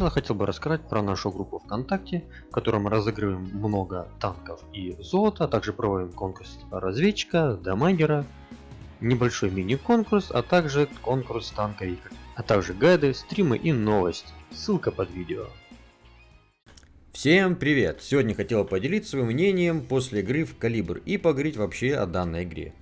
начала хотел бы рассказать про нашу группу ВКонтакте, в которой мы разыгрываем много танков и золота, а также проводим конкурс разведчика, дамагера, небольшой мини-конкурс, а также конкурс танковика, а также гайды, стримы и новости. Ссылка под видео. Всем привет! Сегодня хотел поделиться своим мнением после игры в Калибр и поговорить вообще о данной игре.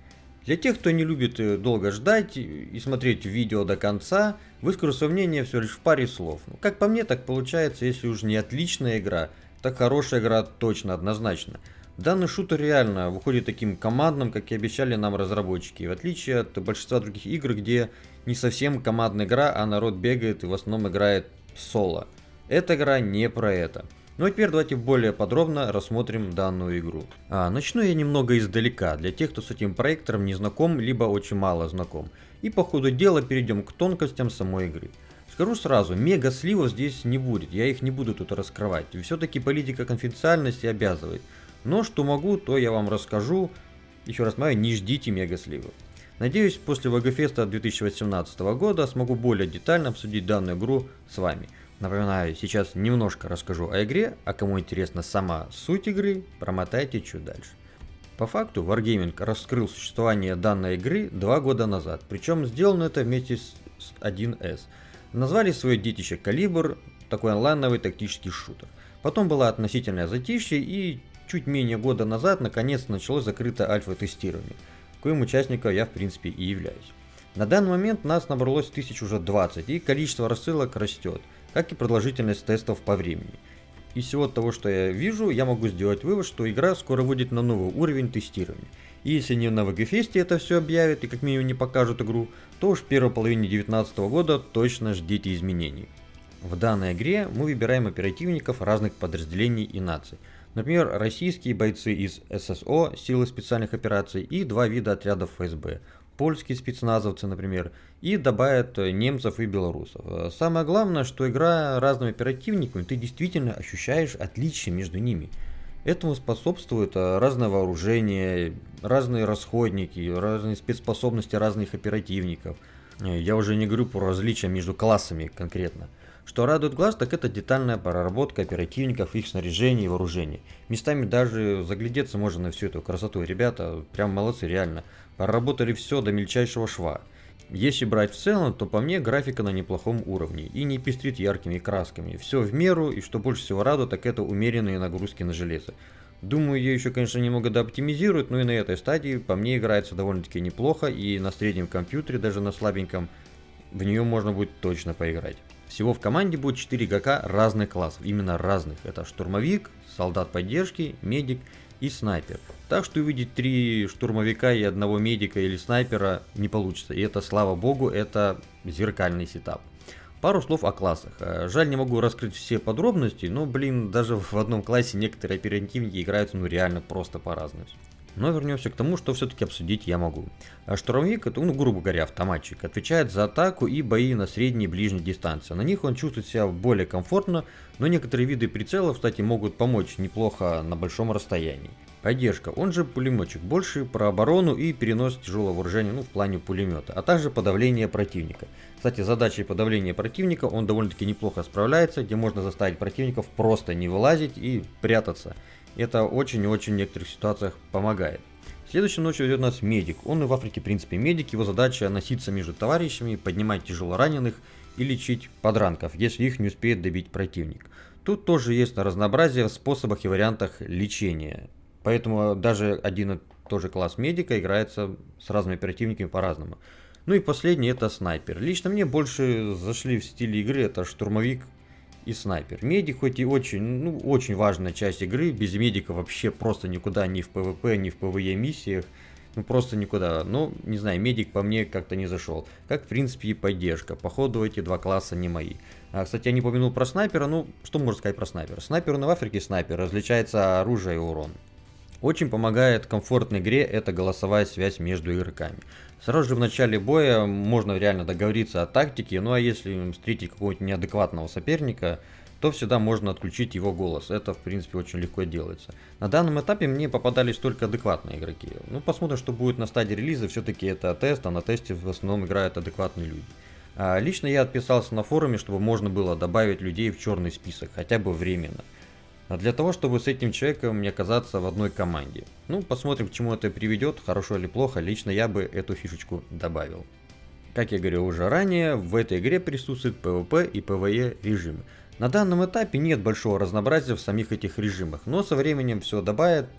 Для тех, кто не любит э, долго ждать и смотреть видео до конца, выскажу свое мнение всего лишь в паре слов. Ну, как по мне, так получается, если уж не отличная игра, так хорошая игра точно, однозначно. Данный шутер реально выходит таким командным, как и обещали нам разработчики, в отличие от большинства других игр, где не совсем командная игра, а народ бегает и в основном играет соло. Эта игра не про это. Ну а теперь давайте более подробно рассмотрим данную игру. А, начну я немного издалека, для тех, кто с этим проектором не знаком, либо очень мало знаком. И по ходу дела перейдем к тонкостям самой игры. Скажу сразу, мега сливов здесь не будет, я их не буду тут раскрывать. Все-таки политика конфиденциальности обязывает. Но что могу, то я вам расскажу. Еще раз мою, не ждите мега сливов. Надеюсь, после ВГФеста 2018 года смогу более детально обсудить данную игру с вами. Напоминаю, сейчас немножко расскажу о игре, а кому интересна сама суть игры, промотайте чуть дальше. По факту Wargaming раскрыл существование данной игры два года назад, причем сделано это вместе с 1С. Назвали свое детище Калибр, такой онлайновый тактический шутер. Потом было относительное затишье и чуть менее года назад наконец началось закрытое альфа-тестирование, коим участником я в принципе и являюсь. На данный момент нас набралось тысяч уже 20 и количество рассылок растет – как и продолжительность тестов по времени. Из всего того, что я вижу, я могу сделать вывод, что игра скоро выйдет на новый уровень тестирования. И если не на VGFest это все объявят и как минимум не покажут игру, то уж в первой половине 2019 года точно ждите изменений. В данной игре мы выбираем оперативников разных подразделений и наций. Например, российские бойцы из ССО, силы специальных операций и два вида отрядов ФСБ польские спецназовцы, например, и добавят э, немцев и белорусов. Э, самое главное, что игра разными оперативниками, ты действительно ощущаешь отличия между ними. Этому способствует э, разное вооружение, разные расходники, разные спецспособности разных оперативников. Я уже не говорю про различия между классами конкретно. Что радует глаз, так это детальная проработка оперативников, их снаряжения и вооружения. Местами даже заглядеться можно на всю эту красоту. Ребята прям молодцы, реально. Проработали все до мельчайшего шва. Если брать в целом, то по мне графика на неплохом уровне и не пестрит яркими красками. Все в меру и что больше всего радует, так это умеренные нагрузки на железо. Думаю, ее еще, конечно, немного дооптимизируют, но и на этой стадии по мне играется довольно-таки неплохо и на среднем компьютере, даже на слабеньком, в нее можно будет точно поиграть. Всего в команде будет 4 игрока разных классов, именно разных. Это штурмовик, солдат поддержки, медик и снайпер. Так что увидеть три штурмовика и одного медика или снайпера не получится. И это, слава богу, это зеркальный setup. Пару слов о классах. Э, жаль, не могу раскрыть все подробности, но, блин, даже в одном классе некоторые оперативники играют, ну, реально просто по-разному. Но вернемся к тому, что все-таки обсудить я могу. А штурмовик, это, ну, грубо говоря, автоматчик, отвечает за атаку и бои на средней и ближней дистанции. На них он чувствует себя более комфортно, но некоторые виды прицелов, кстати, могут помочь неплохо на большом расстоянии. Поддержка, он же пулеметчик, больше про оборону и перенос тяжелого вооружения, ну, в плане пулемета, а также подавление противника. Кстати, задачей подавления противника он довольно-таки неплохо справляется, где можно заставить противников просто не вылазить и прятаться. Это очень-очень в некоторых ситуациях помогает. Следующей ночью идет у нас медик. Он и в Африке, в принципе, медик. Его задача носиться между товарищами, поднимать тяжело раненых и лечить подранков, если их не успеет добить противник. Тут тоже есть разнообразие в способах и вариантах лечения. Поэтому даже один и тот же класс медика играется с разными оперативниками по-разному. Ну и последний это снайпер. Лично мне больше зашли в стиле игры это штурмовик и снайпер. Медик хоть и очень, ну, очень важная часть игры, без медика вообще просто никуда, ни в PvP, ни в PvE миссиях, ну просто никуда. Но, не знаю, медик по мне как-то не зашел. Как, в принципе, и поддержка. Походу, эти два класса не мои. А, кстати, я не упомянул про снайпера, ну, что можно сказать про снайпера? Снайпер на в Африке снайпер, различается оружие и урон. Очень помогает комфортной игре это голосовая связь между игроками. Сразу же в начале боя можно реально договориться о тактике, ну а если встретить какого-нибудь неадекватного соперника, то всегда можно отключить его голос. Это, в принципе, очень легко делается. На данном этапе мне попадались только адекватные игроки. Ну, посмотрим, что будет на стадии релиза. Все-таки это тест, а на тесте в основном играют адекватные люди. А лично я отписался на форуме, чтобы можно было добавить людей в черный список, хотя бы временно. А для того, чтобы с этим человеком не оказаться в одной команде. Ну, посмотрим, к чему это приведет, хорошо или плохо, лично я бы эту фишечку добавил. Как я говорил уже ранее, в этой игре присутствует PvP и PvE режимы. На данном этапе нет большого разнообразия в самих этих режимах, но со временем все добавят.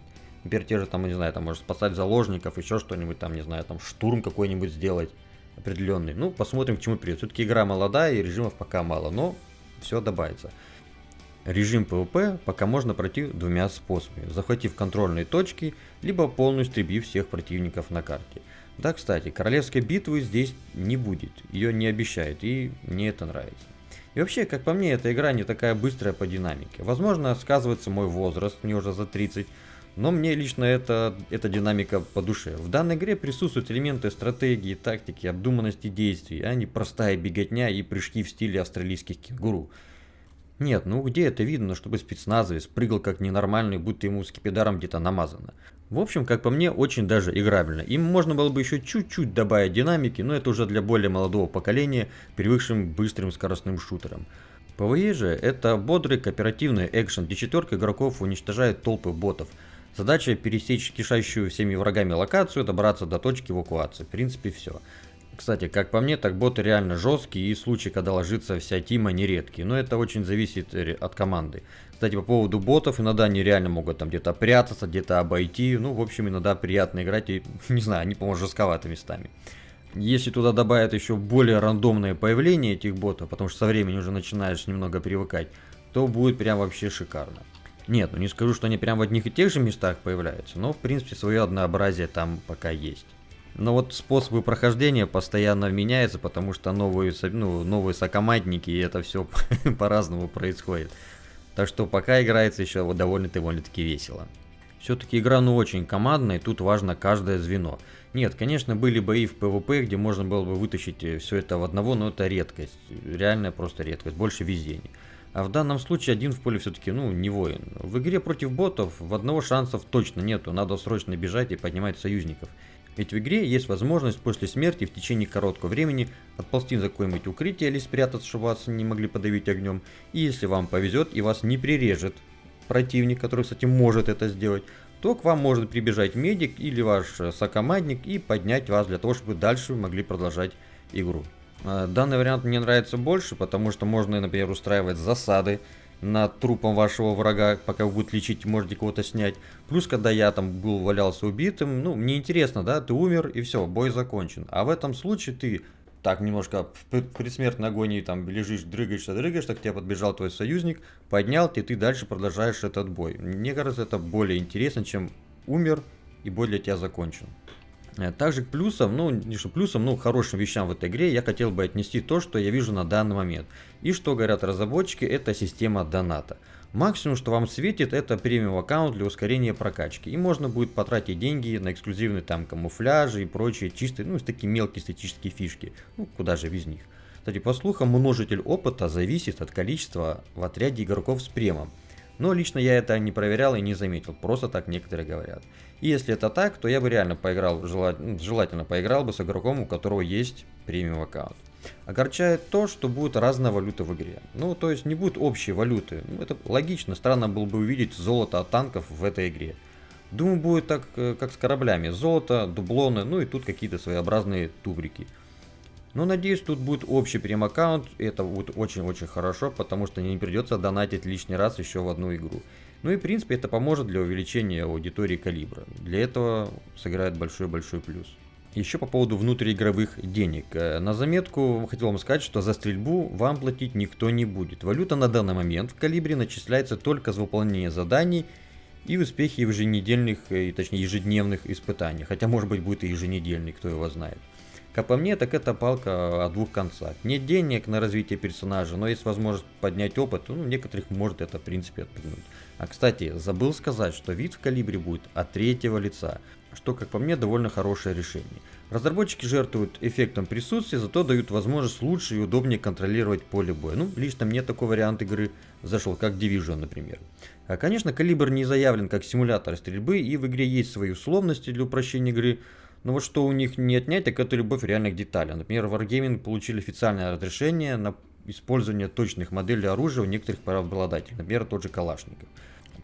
Например, те же там, не знаю, там может спасать заложников, еще что-нибудь там, не знаю, там штурм какой-нибудь сделать определенный. Ну, посмотрим, к чему придет. Все-таки игра молодая и режимов пока мало, но все добавится. Режим PvP пока можно пройти двумя способами, захватив контрольные точки, либо полностью истребив всех противников на карте. Да, кстати, королевской битвы здесь не будет, ее не обещают, и мне это нравится. И вообще, как по мне, эта игра не такая быстрая по динамике. Возможно, сказывается мой возраст, мне уже за 30, но мне лично это, эта динамика по душе. В данной игре присутствуют элементы стратегии, тактики, обдуманности действий, а не простая беготня и прыжки в стиле австралийских кенгуру. Нет, ну где это видно, чтобы спецназовец прыгал как ненормальный, будто ему скипидаром где-то намазано. В общем, как по мне, очень даже играбельно. Им можно было бы еще чуть-чуть добавить динамики, но это уже для более молодого поколения, привыкшим быстрым скоростным шутерам. PvE же это бодрый кооперативный экшен, где четверка игроков уничтожает толпы ботов. Задача пересечь кишащую всеми врагами локацию, добраться до точки эвакуации. В принципе, все. Кстати, как по мне, так боты реально жесткие и случаи, когда ложится вся тима, нередкие. Но это очень зависит от команды. Кстати, по поводу ботов, иногда они реально могут там где-то прятаться, где-то обойти. Ну, в общем, иногда приятно играть и, не знаю, они, по-моему, жестковаты местами. Если туда добавят еще более рандомное появление этих ботов, потому что со временем уже начинаешь немного привыкать, то будет прям вообще шикарно. Нет, ну не скажу, что они прям в одних и тех же местах появляются, но в принципе свое однообразие там пока есть. Но вот способы прохождения постоянно меняются, потому что новые, ну, новые сокомандники, и это все по-разному происходит. Так что пока играется еще довольно-довольно-таки весело. Все-таки игра ну очень командная, и тут важно каждое звено. Нет, конечно, были бои в PvP, где можно было бы вытащить э, все это в одного, но это редкость. Реальная просто редкость, больше везения. А в данном случае один в поле все-таки, ну, не воин. В игре против ботов в одного шансов точно нету, надо срочно бежать и поднимать союзников. Ведь в игре есть возможность после смерти в течение короткого времени отползти за какое-нибудь укрытие или спрятаться, чтобы вас не могли подавить огнем. И если вам повезет и вас не прирежет противник, который, кстати, может это сделать, то к вам может прибежать медик или ваш сокомандник и поднять вас для того, чтобы дальше вы могли продолжать игру. А, данный вариант мне нравится больше, потому что можно, например, устраивать засады, над трупом вашего врага, пока вы будете лечить, можете кого-то снять. Плюс, когда я там был, валялся убитым, ну, мне интересно, да, ты умер и все, бой закончен. А в этом случае ты так немножко в предсмертной агонии там лежишь, дрыгаешься, дрыгаешь, так к тебе подбежал твой союзник, поднял, и ты дальше продолжаешь этот бой. Мне кажется, это более интересно, чем умер и бой для тебя закончен. Э, также к плюсам, ну не что плюсам, ну хорошим вещам в этой игре я хотел бы отнести то, что я вижу на данный момент. И что говорят разработчики, это система доната. Максимум, что вам светит, это премиум аккаунт для ускорения прокачки. И можно будет потратить деньги на эксклюзивные там камуфляжи и прочие чистые, ну, такие мелкие эстетические фишки. Ну, куда же без них. Кстати, по слухам, множитель опыта зависит от количества в отряде игроков с премом. Но лично я это не проверял и не заметил, просто так некоторые говорят. И если это так, то я бы реально поиграл, ну, желательно поиграл бы с игроком, у которого есть премиум аккаунт. Огорчает то, что будет разная валюта в игре. Ну, то есть не будет общей валюты. Ну, это логично, странно было бы увидеть золото от танков в этой игре. Думаю, будет так, э, как с кораблями. Золото, дублоны, ну и тут какие-то своеобразные тубрики. Но надеюсь, тут будет общий прем-аккаунт, и это будет очень-очень хорошо, потому что не придется донатить лишний раз еще в одну игру. Ну и в принципе это поможет для увеличения аудитории калибра. Для этого сыграет большой-большой плюс. Еще по поводу внутриигровых денег. Э, на заметку хотел вам сказать, что за стрельбу вам платить никто не будет. Валюта на данный момент в калибре начисляется только за выполнение заданий и успехи в еженедельных, э, точнее ежедневных испытаниях. Хотя может быть будет и еженедельный, кто его знает. Как по мне, так это палка о двух концах. Нет денег на развитие персонажа, но есть возможность поднять опыт, ну, некоторых может это в принципе отпугнуть. А кстати, забыл сказать, что вид в калибре будет от третьего лица, что, как по мне, довольно хорошее решение. Разработчики жертвуют эффектом присутствия, зато дают возможность лучше и удобнее контролировать поле боя. Ну, лично мне такой вариант игры зашел, как Division, например. А, конечно, калибр не заявлен как симулятор стрельбы, и в игре есть свои условности для упрощения игры, Но вот что у них не отнять, так это любовь реально к деталям. Например, Wargaming получили официальное разрешение на использование точных моделей оружия у некоторых правообладателей, например, тот же Калашников.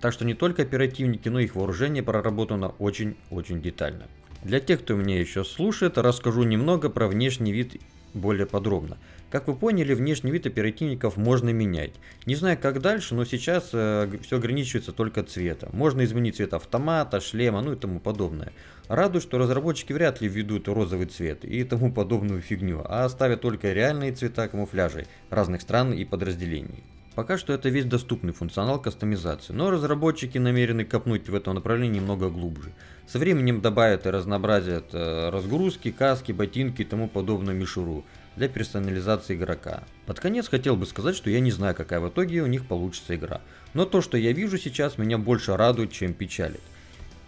Так что не только оперативники, но и их вооружение проработано очень-очень детально. Для тех, кто меня еще слушает, расскажу немного про внешний вид более подробно. Как вы поняли, внешний вид оперативников можно менять. Не знаю как дальше, но сейчас э, все ограничивается только цветом. Можно изменить цвет автомата, шлема, ну и тому подобное. Радует, что разработчики вряд ли введут розовый цвет и тому подобную фигню, а оставят только реальные цвета камуфляжей разных стран и подразделений. Пока что это весь доступный функционал кастомизации, но разработчики намерены копнуть в этом направлении немного глубже. Со временем добавят и разнообразят э, разгрузки, каски, ботинки и тому подобную мишуру для персонализации игрока. Под конец хотел бы сказать, что я не знаю, какая в итоге у них получится игра. Но то, что я вижу сейчас, меня больше радует, чем печалит.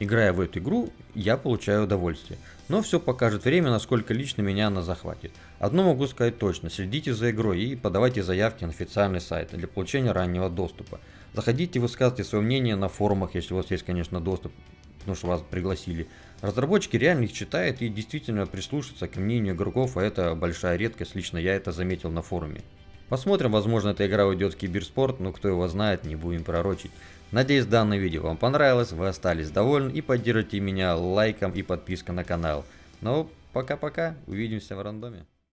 Играя в эту игру, я получаю удовольствие. Но все покажет время, насколько лично меня она захватит. Одно могу сказать точно, следите за игрой и подавайте заявки на официальный сайт для получения раннего доступа. Заходите, высказывайте свое мнение на форумах, если у вас есть, конечно, доступ, потому что вас пригласили. Разработчики реально их читают и действительно прислушиваются к мнению игроков, а это большая редкость, лично я это заметил на форуме. Посмотрим, возможно эта игра уйдет в киберспорт, но кто его знает, не будем пророчить. Надеюсь данное видео вам понравилось, вы остались довольны и поддержите меня лайком и подпиской на канал. Ну, пока-пока, увидимся в рандоме.